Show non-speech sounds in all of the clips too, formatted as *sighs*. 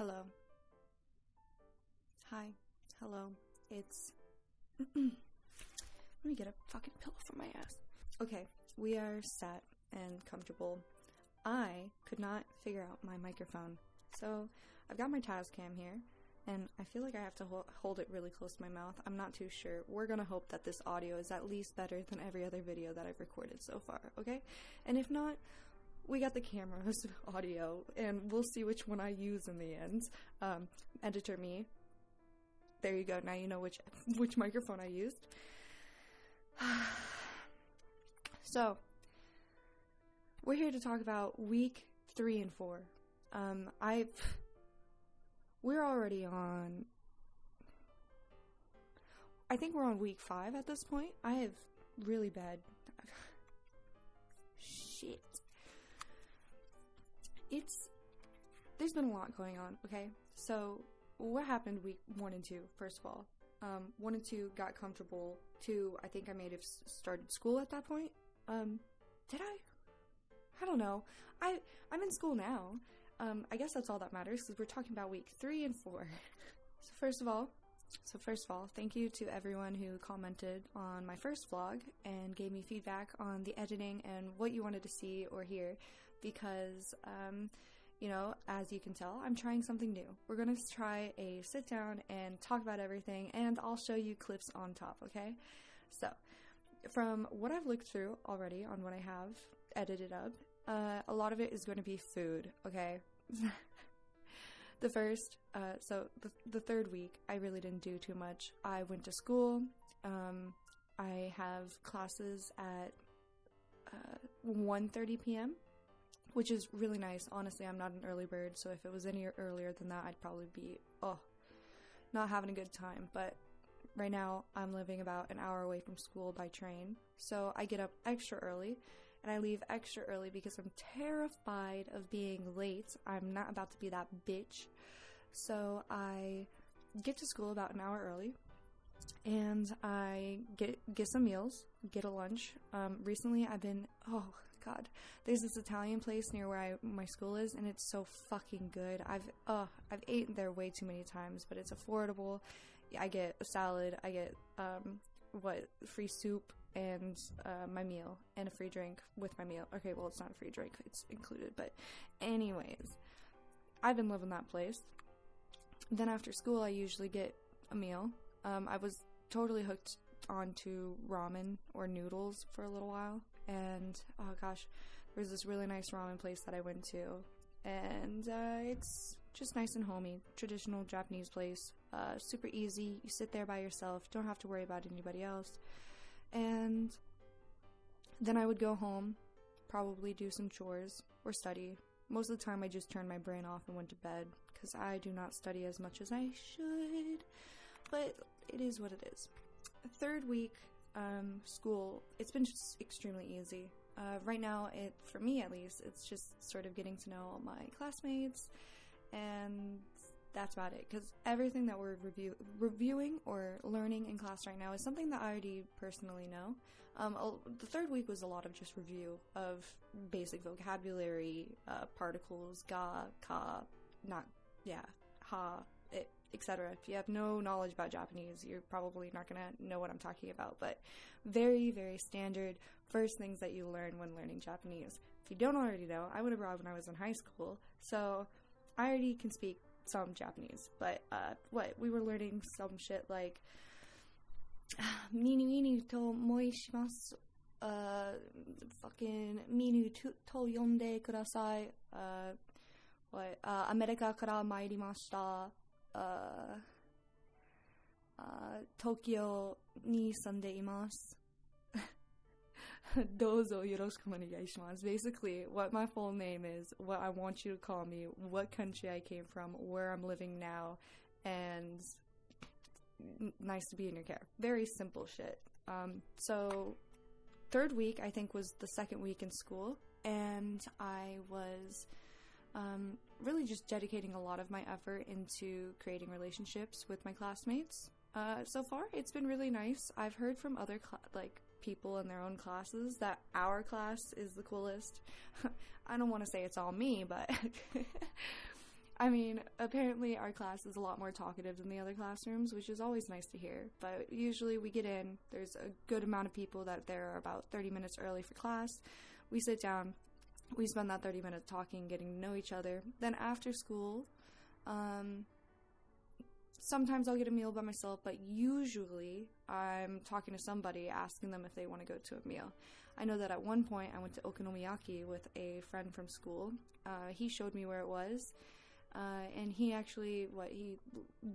Hello. Hi. Hello. It's. *clears throat* Let me get a fucking pillow for my ass. Okay, we are sat and comfortable. I could not figure out my microphone. So I've got my Tascam here, and I feel like I have to ho- hold it really close to my mouth. I'm not too sure. We're gonna hope that this audio is at least better than every other video that I've recorded so far, okay? And if not, we got the camera's *laughs* audio, and we'll see which one I use in the end. Um, editor me. There you go. Now you know which *laughs* which microphone I used. *sighs* so, we're here to talk about week three and four. Um, I *sighs* we're already on. I think we're on week five at this point. I have really bad. *laughs* it's there's been a lot going on. Okay, so what happened week one and two? First of all, um, one and two got comfortable. Two, I think I may have started school at that point. Um, did I? I don't know. I I'm in school now. Um, I guess that's all that matters because we're talking about week three and four. *laughs* so first of all, so first of all, thank you to everyone who commented on my first vlog and gave me feedback on the editing and what you wanted to see or hear because, um, you know, as you can tell, I'm trying something new. We're going to try a sit down and talk about everything, and I'll show you clips on top, okay? So, from what I've looked through already on what I have edited up, uh, a lot of it is going to be food, okay? *laughs* the first, uh, so the, the third week, I really didn't do too much. I went to school. Um, I have classes at uh, 1.30 p.m which is really nice. Honestly, I'm not an early bird, so if it was any earlier than that, I'd probably be, oh, not having a good time. But right now, I'm living about an hour away from school by train, so I get up extra early and I leave extra early because I'm terrified of being late. I'm not about to be that bitch. So I get to school about an hour early and I get get some meals, get a lunch. Um, recently, I've been oh god, there's this Italian place near where I my school is, and it's so fucking good. I've uh I've eaten there way too many times, but it's affordable. I get a salad, I get um what free soup and uh, my meal and a free drink with my meal. Okay, well it's not a free drink; it's included. But anyways, I've been loving that place. Then after school, I usually get a meal. Um, I was totally hooked onto ramen or noodles for a little while and oh gosh, there was this really nice ramen place that I went to, and uh, it's just nice and homey, traditional Japanese place. Uh, super easy. You sit there by yourself, don't have to worry about anybody else. And then I would go home, probably do some chores or study. Most of the time, I just turned my brain off and went to bed because I do not study as much as I should. But it is what it is. Third week, um, school, it's been just extremely easy. Uh, right now, it for me at least, it's just sort of getting to know my classmates, and that's about it. Because everything that we're review reviewing or learning in class right now is something that I already personally know. Um, the third week was a lot of just review of basic vocabulary, uh, particles, ga, ka, not yeah, ha, etc. If you have no knowledge about Japanese, you're probably not going to know what I'm talking about, but very, very standard first things that you learn when learning Japanese. If you don't already know, I went abroad when I was in high school, so I already can speak some Japanese, but uh, what? We were learning some shit like *sighs* minu minu to moishimasu uh, fucking minu to yonde kudasai. Uh, what? Uh, America kara mairimashita uh, uh, Tokyo ni imasu. *laughs* Dozo yoroshiku onegaishimasu. Basically, what my full name is, what I want you to call me, what country I came from, where I'm living now, and nice to be in your care. Very simple shit. Um, so, third week, I think, was the second week in school, and I was um, really just dedicating a lot of my effort into creating relationships with my classmates. Uh, so far, it's been really nice. I've heard from other cl- like people in their own classes that our class is the coolest. *laughs* I don't want to say it's all me, but *laughs* I mean, apparently our class is a lot more talkative than the other classrooms, which is always nice to hear. But usually we get in, there's a good amount of people that there are about 30 minutes early for class. We sit down, we spend that 30 minutes talking, getting to know each other. Then after school, um, sometimes I'll get a meal by myself, but usually I'm talking to somebody, asking them if they want to go to a meal. I know that at one point I went to Okonomiyaki with a friend from school. Uh, he showed me where it was. Uh, and he actually what he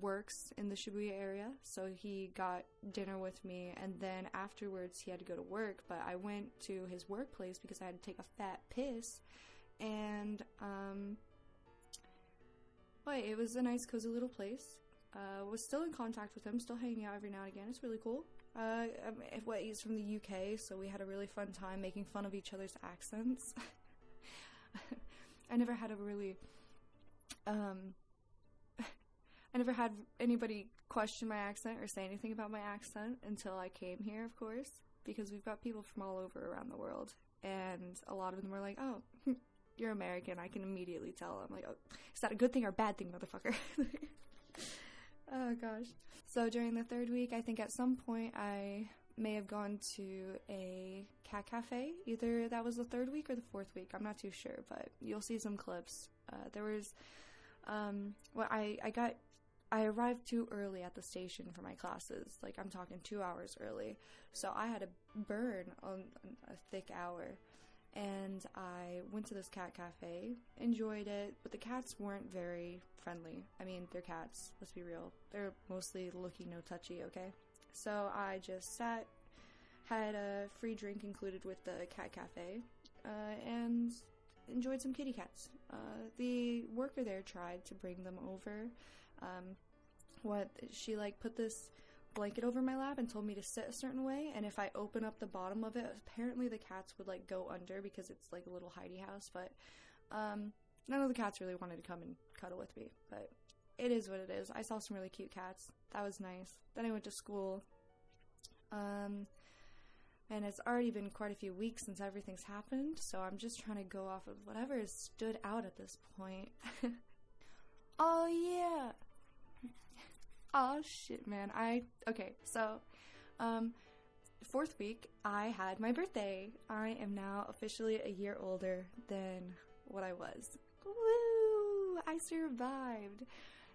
works in the Shibuya area, so he got dinner with me, and then afterwards he had to go to work. But I went to his workplace because I had to take a fat piss, and um, but it was a nice, cozy little place. Uh, was still in contact with him, still hanging out every now and again. It's really cool. Uh, um, what he's from the UK, so we had a really fun time making fun of each other's accents. *laughs* I never had a really um, *laughs* I never had anybody question my accent or say anything about my accent until I came here, of course, because we've got people from all over around the world, and a lot of them were like, "Oh, *laughs* you're American." I can immediately tell. I'm like, "Oh, is that a good thing or a bad thing, motherfucker?" *laughs* oh gosh. So during the third week, I think at some point I may have gone to a cat cafe. Either that was the third week or the fourth week. I'm not too sure, but you'll see some clips. Uh, there was um, well, I, I got, I arrived too early at the station for my classes. Like, I'm talking two hours early. So I had to burn on a thick hour. And I went to this cat cafe, enjoyed it, but the cats weren't very friendly. I mean, they're cats, let's be real. They're mostly looky, no touchy, okay? So I just sat, had a free drink included with the cat cafe, uh, and enjoyed some kitty cats. Uh, the worker there tried to bring them over. Um, what she like put this blanket over my lap and told me to sit a certain way, and if I open up the bottom of it, apparently the cats would like go under because it's like a little hidey house. But um, none of the cats really wanted to come and cuddle with me. But it is what it is. I saw some really cute cats. That was nice. Then I went to school. Um, and it's already been quite a few weeks since everything's happened, so I'm just trying to go off of whatever has stood out at this point. *laughs* oh yeah. *laughs* Oh shit, man. I okay, so um fourth week I had my birthday. I am now officially a year older than what I was. Woo! I survived.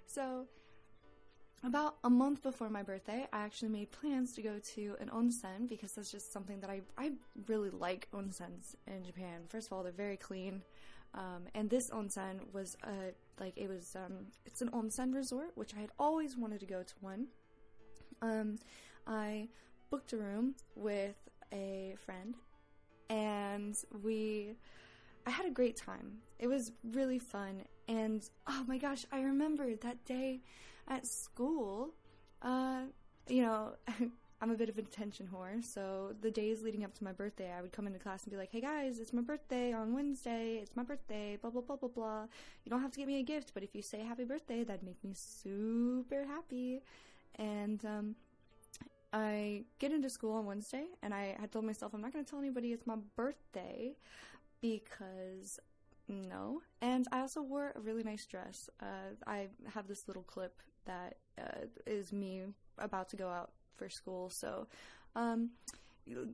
So about a month before my birthday, I actually made plans to go to an onsen because that's just something that I, I really like onsens in Japan. First of all, they're very clean. Um, and this onsen was a, like, it was, um, it's an onsen resort, which I had always wanted to go to one. Um, I booked a room with a friend and we, I had a great time. It was really fun. And oh my gosh, I remember that day at school, uh, you know, *laughs* I'm a bit of an attention whore, so the days leading up to my birthday, I would come into class and be like, hey guys, it's my birthday on Wednesday, it's my birthday, blah, blah, blah, blah, blah. You don't have to get me a gift, but if you say happy birthday, that'd make me super happy. And, um, I get into school on Wednesday, and I had told myself I'm not going to tell anybody it's my birthday because no. And I also wore a really nice dress. Uh, I have this little clip that uh, is me about to go out for school. So um,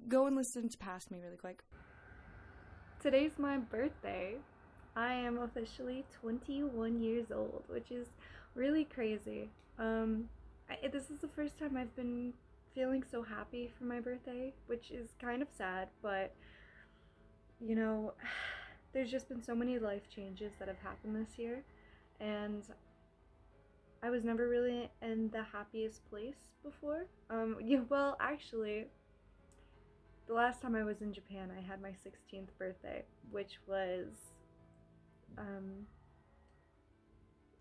go and listen to Past Me really quick. Today's my birthday. I am officially 21 years old, which is really crazy. Um, I, this is the first time I've been feeling so happy for my birthday, which is kind of sad, but you know, *sighs* there's just been so many life changes that have happened this year, and I was never really in the happiest place before. Um, *laughs* yeah, well, actually, the last time I was in Japan, I had my 16th birthday, which was um,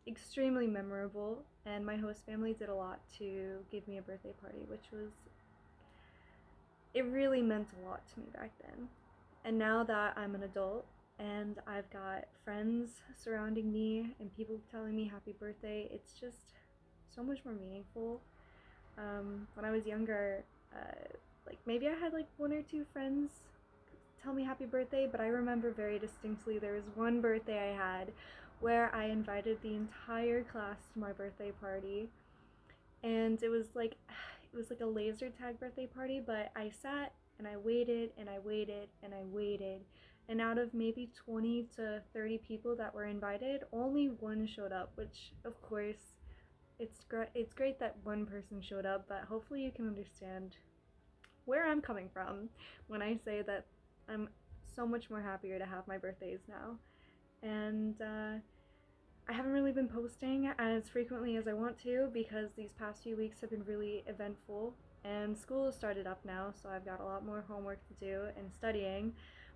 extremely memorable, and my host family did a lot to give me a birthday party, which was it really meant a lot to me back then. And now that I'm an adult and I've got friends surrounding me and people telling me happy birthday. It's just so much more meaningful. Um, when I was younger, uh, like maybe I had like one or two friends tell me happy birthday, but I remember very distinctly there was one birthday I had where I invited the entire class to my birthday party. And it was like *sighs* it was like a laser tag birthday party, but I sat and I waited and I waited and I waited. And out of maybe 20 to 30 people that were invited, only one showed up, which of course it's great it's great that one person showed up, but hopefully you can understand where I'm coming from when I say that I'm so much more happier to have my birthdays now. And uh, I haven't really been posting as frequently as I want to because these past few weeks have been really eventful and school has started up now, so I've got a lot more homework to do and studying.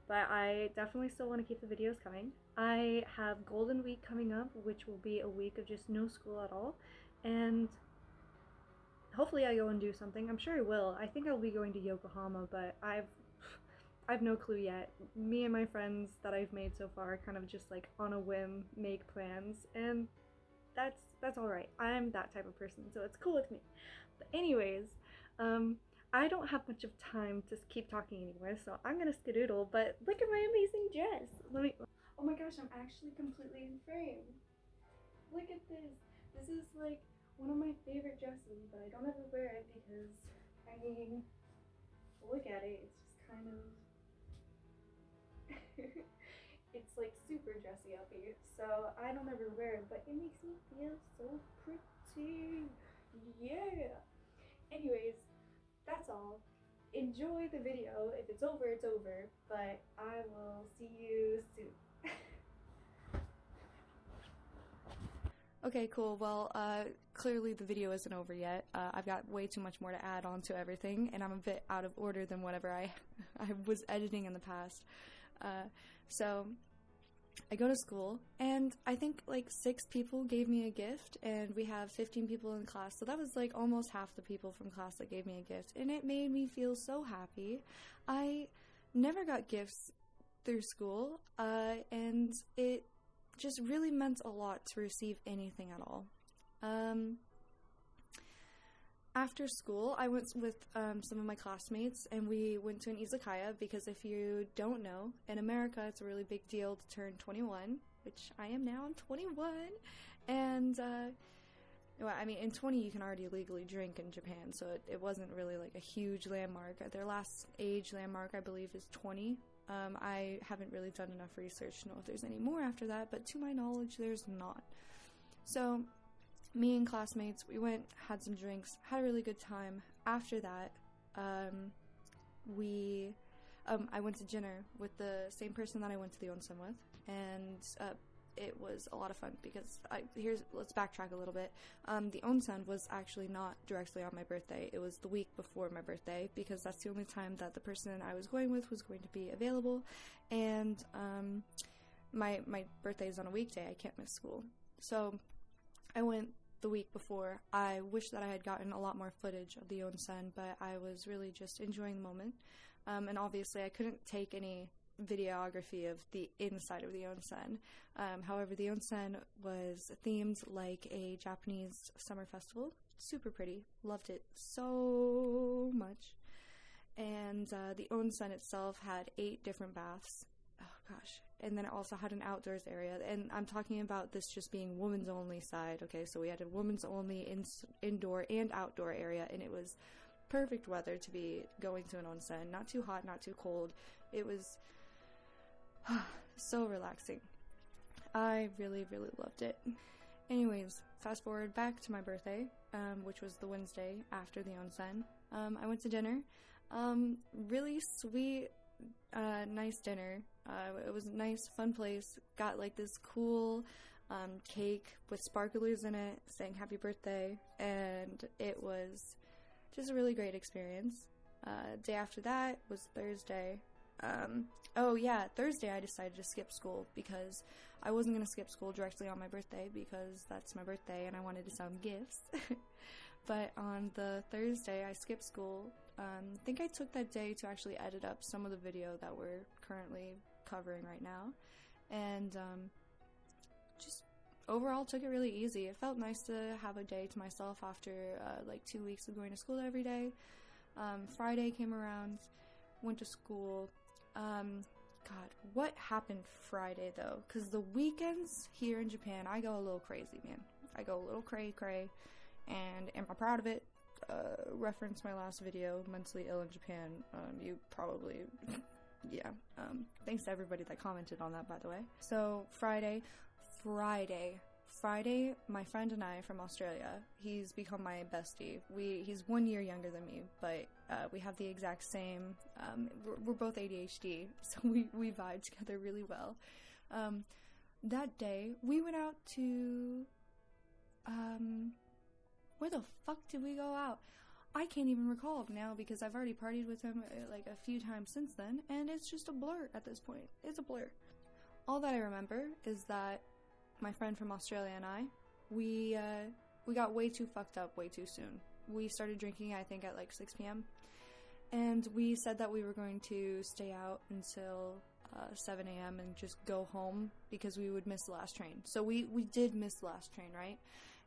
But I definitely still want to keep the videos coming. I have Golden Week coming up, which will be a week of just no school at all. And hopefully I go and do something. I'm sure I will. I think I'll be going to Yokohama, but I've I've no clue yet. Me and my friends that I've made so far kind of just like on a whim make plans and that's that's all right. I'm that type of person, so it's cool with me. But anyways, um I don't have much of time to keep talking anymore, so I'm gonna skedoodle, but look at my amazing dress. Let me Oh my gosh, I'm actually completely in frame. Look at this. This is like one of my favorite dresses, but I don't ever wear it because I mean look at it, it's just kind of it's like super dressy up here, so I don't ever wear it, but it makes me feel so pretty. Yeah. Anyways, that's all. Enjoy the video. If it's over, it's over, but I will see you soon. *laughs* Okay, cool. Well, uh, clearly the video isn't over yet. Uh, I've got way too much more to add on to everything, and I'm a bit out of order than whatever I, *laughs* I was editing in the past. Uh, so I go to school, and I think like six people gave me a gift, and we have 15 people in class. So that was like almost half the people from class that gave me a gift, and it made me feel so happy. I never got gifts through school, uh, and it just really meant a lot to receive anything at all. Um, after school, I went with um, some of my classmates and we went to an izakaya because if you don't know, in America it's a really big deal to turn 21, which I am now. I'm 21, and uh, well, I mean, in 20 you can already legally drink in Japan, so it, it wasn't really like a huge landmark. Their last age landmark, I believe, is 20. Um, I haven't really done enough research to know if there's any more after that, but to my knowledge, there's not. So me and classmates, we went, had some drinks, had a really good time. After that, um, we, um, I went to dinner with the same person that I went to the onsen with, and uh, it was a lot of fun because I here's let's backtrack a little bit. Um, the onsen was actually not directly on my birthday; it was the week before my birthday because that's the only time that the person I was going with was going to be available, and um, my my birthday is on a weekday. I can't miss school, so I went the week before. I wish that I had gotten a lot more footage of the onsen, but I was really just enjoying the moment. Um, and obviously, I couldn't take any videography of the inside of the onsen. Um, however, the onsen was themed like a Japanese summer festival. Super pretty. Loved it so much. And uh, the onsen itself had eight different baths. Oh gosh, and then it also had an outdoors area. And I'm talking about this just being women's only side. Okay, so we had a women's only in- indoor and outdoor area, and it was perfect weather to be going to an onsen. Not too hot, not too cold. It was *sighs* so relaxing. I really, really loved it. Anyways, fast forward back to my birthday, um, which was the Wednesday after the onsen. Um, I went to dinner. Um, really sweet, uh, nice dinner. Uh, it was a nice, fun place. Got like this cool um, cake with sparklers in it saying happy birthday, and it was just a really great experience. Uh, day after that was Thursday. Um, oh, yeah, Thursday I decided to skip school because I wasn't going to skip school directly on my birthday because that's my birthday and I wanted to send gifts. *laughs* but on the Thursday, I skipped school. Um, I think I took that day to actually edit up some of the video that we're currently covering right now. And um, just overall took it really easy. It felt nice to have a day to myself after uh, like two weeks of going to school every day. Um, Friday came around, went to school, um, God, what happened Friday though? Because the weekends here in Japan, I go a little crazy, man. I go a little cray cray, and am I proud of it? Uh, reference my last video, mentally ill in Japan. Um, you probably, *laughs* yeah. Um, thanks to everybody that commented on that, by the way. So Friday, Friday, Friday, my friend and I from Australia, he's become my bestie. We he's one year younger than me, but uh, we have the exact same. Um, we're, we're, both ADHD, *laughs* so we we vibe together really well. Um, that day, we went out to. Where the fuck did we go out? I can't even recall now because I've already partied with him uh, like a few times since then, and it's just a blur at this point. It's a blur. All that I remember is that my friend from Australia and I, we uh, we got way too fucked up way too soon. We started drinking, I think, at like 6 p.m. And we said that we were going to stay out until uh, 7 a.m. and just go home because we would miss the last train. So we, we did miss the last train, right?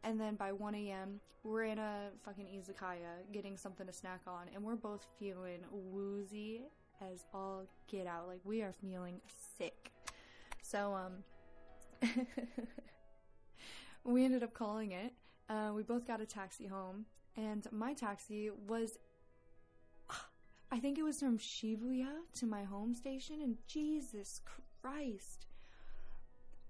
And then by 1 a.m., we're in a fucking izakaya getting something to snack on, and we're both feeling woozy as all get out. Like, we are feeling sick. So, um, *laughs* we ended up calling it. Uh, we both got a taxi home, and my taxi was. *sighs* I think it was from Shibuya to my home station, and Jesus Christ.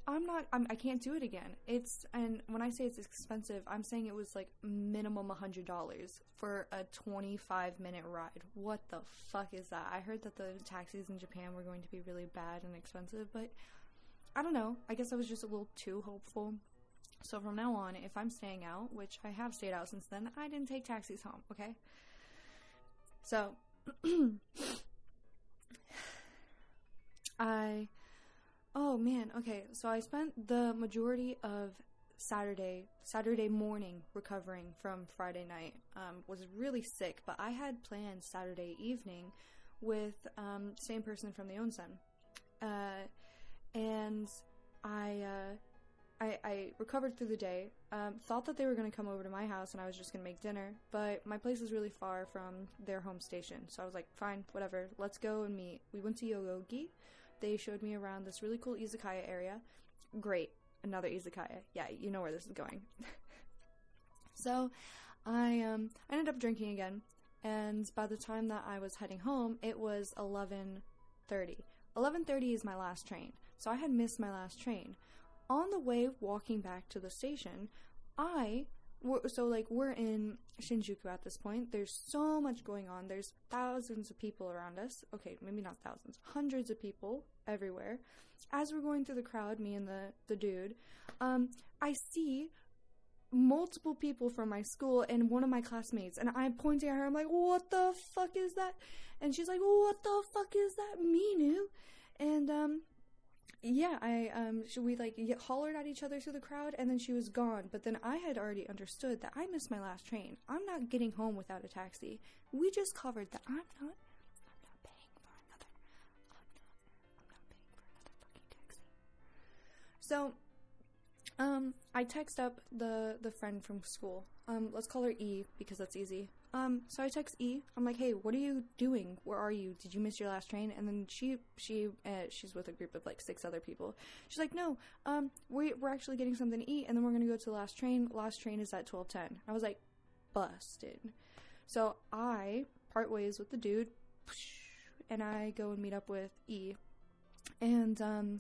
I'm not, I'm, I can't do it again. It's, and when I say it's expensive, I'm saying it was like minimum $100 for a 25 minute ride. What the fuck is that? I heard that the taxis in Japan were going to be really bad and expensive, but I don't know. I guess I was just a little too hopeful. So from now on, if I'm staying out, which I have stayed out since then, I didn't take taxis home, okay? So *clears throat* I Oh man, okay. So I spent the majority of Saturday Saturday morning recovering from Friday night. Um, was really sick, but I had plans Saturday evening with um, same person from the onsen. Uh, and I, uh, I, I recovered through the day. Um, thought that they were going to come over to my house and I was just going to make dinner, but my place is really far from their home station. So I was like, fine, whatever, let's go and meet. We went to Yoyogi. They showed me around this really cool izakaya area. Great, another izakaya. Yeah, you know where this is going. *laughs* so I um, I ended up drinking again, and by the time that I was heading home, it was 11:30. 11:30 is my last train. So I had missed my last train. On the way walking back to the station, I so like we're in Shinjuku at this point. There's so much going on. There's thousands of people around us. Okay, maybe not thousands, hundreds of people everywhere. As we're going through the crowd, me and the the dude, um, I see multiple people from my school and one of my classmates, and I'm pointing at her. I'm like, "What the fuck is that?" And she's like, "What the fuck is that, Minu?" And um, yeah, I um, we like hollered at each other through the crowd, and then she was gone. But then I had already understood that I missed my last train. I'm not getting home without a taxi. We just covered that. I'm not. I'm not paying for another. I'm not. I'm not paying for another fucking taxi. So, um, I text up the the friend from school. Um, let's call her E because that's easy. Um, so I text E. I'm like, hey, what are you doing? Where are you? Did you miss your last train? And then she she uh, she's with a group of like six other people. She's like, no, um, we we're actually getting something to eat, and then we're gonna go to the last train. Last train is at twelve ten. I was like, busted. So I part ways with the dude, and I go and meet up with E. And um.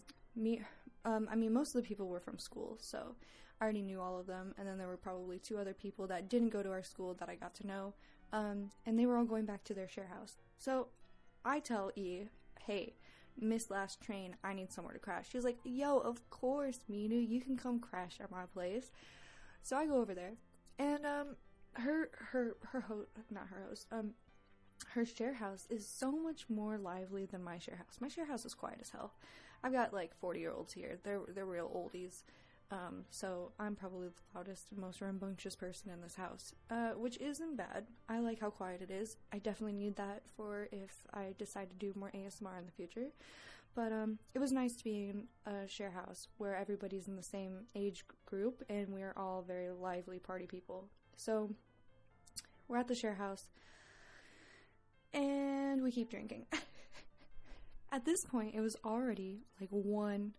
Um, I mean, most of the people were from school, so I already knew all of them, and then there were probably two other people that didn't go to our school that I got to know, um, and they were all going back to their share house. So I tell E, hey, miss last train, I need somewhere to crash. She's like, yo, of course, Minu, you can come crash at my place. So I go over there, and um, her her her host, not her host, um, her share house is so much more lively than my share house. My share house is quiet as hell. I've got like forty year olds here. They're they're real oldies. Um, so I'm probably the loudest, most rambunctious person in this house, uh, which isn't bad. I like how quiet it is. I definitely need that for if I decide to do more ASMR in the future. But um, it was nice to be in a share house where everybody's in the same age group and we're all very lively party people. So we're at the share house and we keep drinking. *laughs* at this point, it was already like 1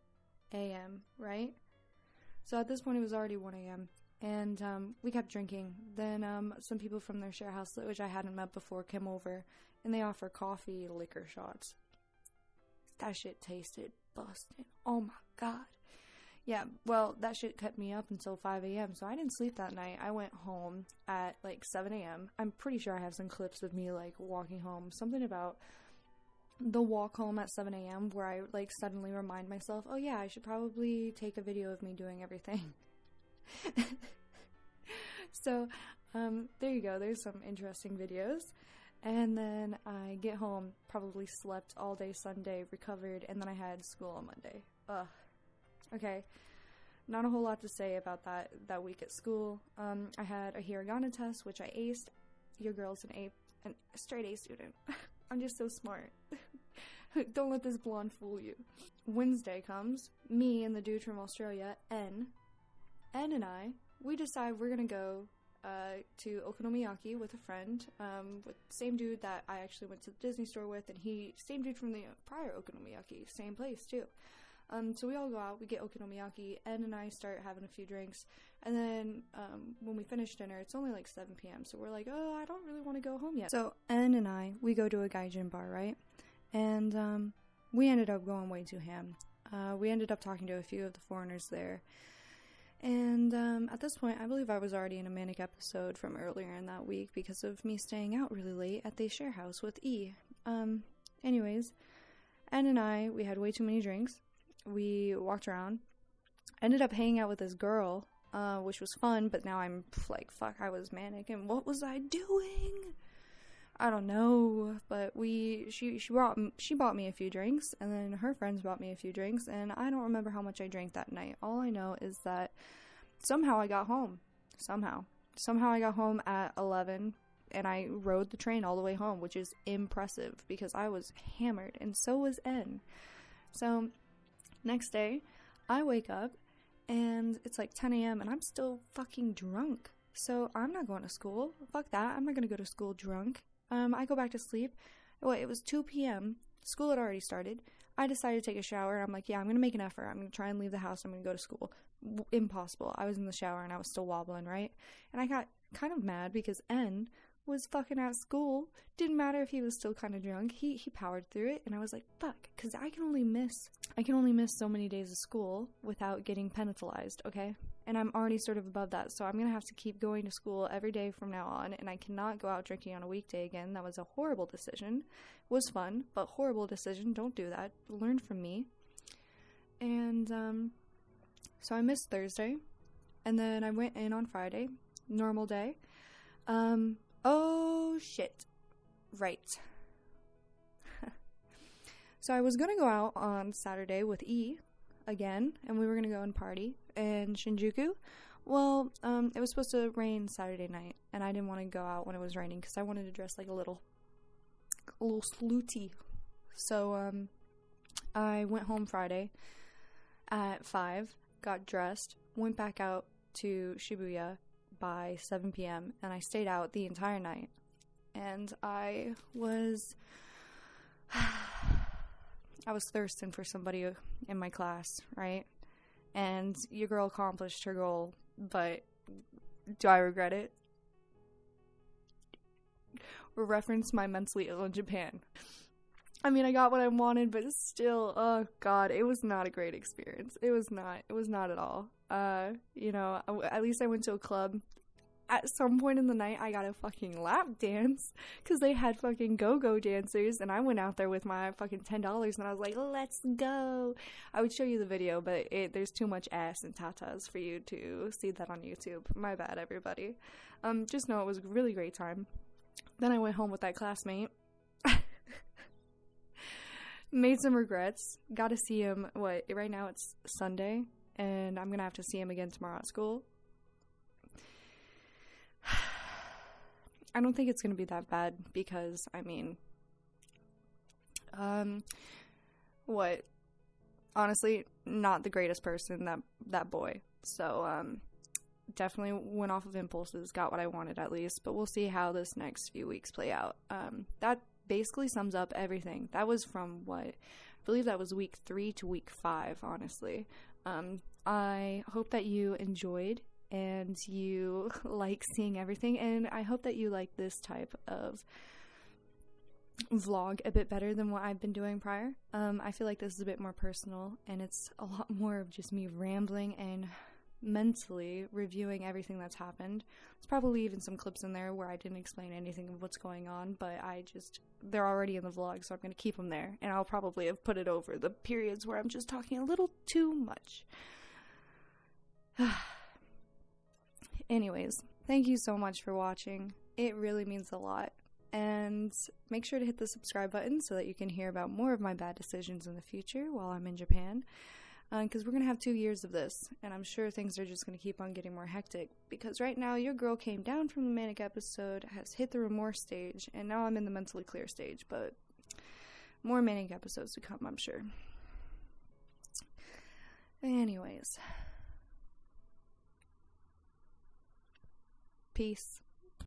a.m., right? So at this point, it was already 1 a.m. And um, we kept drinking. Then um, some people from their share house, which I hadn't met before, came over and they offer coffee liquor shots. That shit tasted busted. Oh my god. Yeah, well, that shit kept me up until 5 a.m., so I didn't sleep that night. I went home at like 7 a.m. I'm pretty sure I have some clips of me like walking home. Something about the walk home at 7 a.m. where I like suddenly remind myself, oh yeah, I should probably take a video of me doing everything. *laughs* so, um, there you go. There's some interesting videos. And then I get home, probably slept all day Sunday, recovered, and then I had school on Monday. Ugh. Okay. Not a whole lot to say about that that week at school. Um, I had a hiragana test, which I aced. Your girl's an A, an straight A student. *laughs* I'm just so smart. *laughs* Don't let this blonde fool you. Wednesday comes. Me and the dude from Australia, N. N and I, we decide we're gonna go uh, to Okonomiyaki with a friend, um, with same dude that I actually went to the Disney store with, and he same dude from the prior Okonomiyaki, same place too. Um, so we all go out, we get Okonomiyaki, Ed and I start having a few drinks, and then um, when we finish dinner, it's only like 7 p.m. So we're like, oh, I don't really want to go home yet. So N and I, we go to a gaijin bar, right? And um, we ended up going way too ham. Uh, we ended up talking to a few of the foreigners there. And um, at this point, I believe I was already in a manic episode from earlier in that week because of me staying out really late at the share house with E. Um, anyways, N and I, we had way too many drinks we walked around. Ended up hanging out with this girl, uh, which was fun, but now I'm like, fuck, I was manic, and what was I doing? I don't know, but we she she brought she bought me a few drinks, and then her friends bought me a few drinks, and I don't remember how much I drank that night. All I know is that somehow I got home. Somehow, somehow I got home at eleven, and I rode the train all the way home, which is impressive because I was hammered, and so was N. So Next day, I wake up and it's like 10 a.m. and I'm still fucking drunk. So I'm not going to school. Fuck that. I'm not going to go to school drunk. Um, I go back to sleep. Well, it was 2 p.m. School had already started. I decided to take a shower. I'm like, yeah, I'm going to make an effort. I'm going to try and leave the house. I'm going to go to school. W- impossible. I was in the shower and I was still wobbling, right? And I got kind of mad because N was fucking at school. Didn't matter if he was still kind of drunk. He he powered through it, and I was like, fuck, because I can only miss I can only miss so many days of school without getting penalized. Okay, and I'm already sort of above that, so I'm gonna have to keep going to school every day from now on, and I cannot go out drinking on a weekday again. That was a horrible decision. Was fun, but horrible decision. Don't do that. Learn from me. And um, so I missed Thursday, and then I went in on Friday, normal day. Um, Oh shit. Right. *laughs* so I was gonna go out on Saturday with E again, and we were gonna go and party in Shinjuku. Well, um, it was supposed to rain Saturday night, and I didn't want to go out when it was raining because I wanted to dress like a little, a little slooty. So, um, I went home Friday at five, got dressed, went back out to Shibuya, by 7 p.m. and I stayed out the entire night. And I was *sighs* I was thirsting for somebody in my class, right? And your girl accomplished her goal, but do I regret it? Reference my mentally ill in Japan. I mean, I got what I wanted, but still, oh god, it was not a great experience. It was not. It was not at all. Uh, you know, at least I went to a club at some point in the night I got a fucking lap dance because they had fucking go-go dancers and I went out there with my fucking ten dollars and I was like, let's go. I would show you the video, but it, there's too much ass and tatas for you to see that on YouTube. My bad, everybody. Um, just know it was a really great time. Then I went home with that classmate. *laughs* Made some regrets. Got to see him. What right now? It's Sunday, and I'm gonna have to see him again tomorrow at school *sighs* I don't think it's to be that bad because, I mean, um, what? Honestly, not the greatest person, that, that boy. So, um, definitely went off of impulses, got what I wanted at least, but we'll see how this next few weeks play out. Um, that basically sums up everything. That was from what I believe that was week three to week five, honestly. Um, I hope that you enjoyed and you *laughs* like seeing everything, and I hope that you like this type of vlog a bit better than what I've been doing prior. Um, I feel like this is a bit more personal, and it's a lot *laughs* more of just me rambling and mentally reviewing everything that's happened. There's probably even some clips in there where I didn't explain anything of what's going on, but I just, they're already in the vlog, so I'm going to keep them there. And I'll probably have put it over the periods where I'm just talking a little too much. *sighs* Anyways, thank you so much for watching. It really means a lot. And make sure to hit the subscribe button so that you can hear about more of my bad decisions in the future while I'm in Japan because uh, we're going to have two years of this, and I'm sure things are just going to keep on getting more hectic. Because right now, your girl came down from the manic episode, has hit the remorse stage, and now I'm in the mentally clear stage, but more manic episodes to come, I'm sure. Anyways, peace.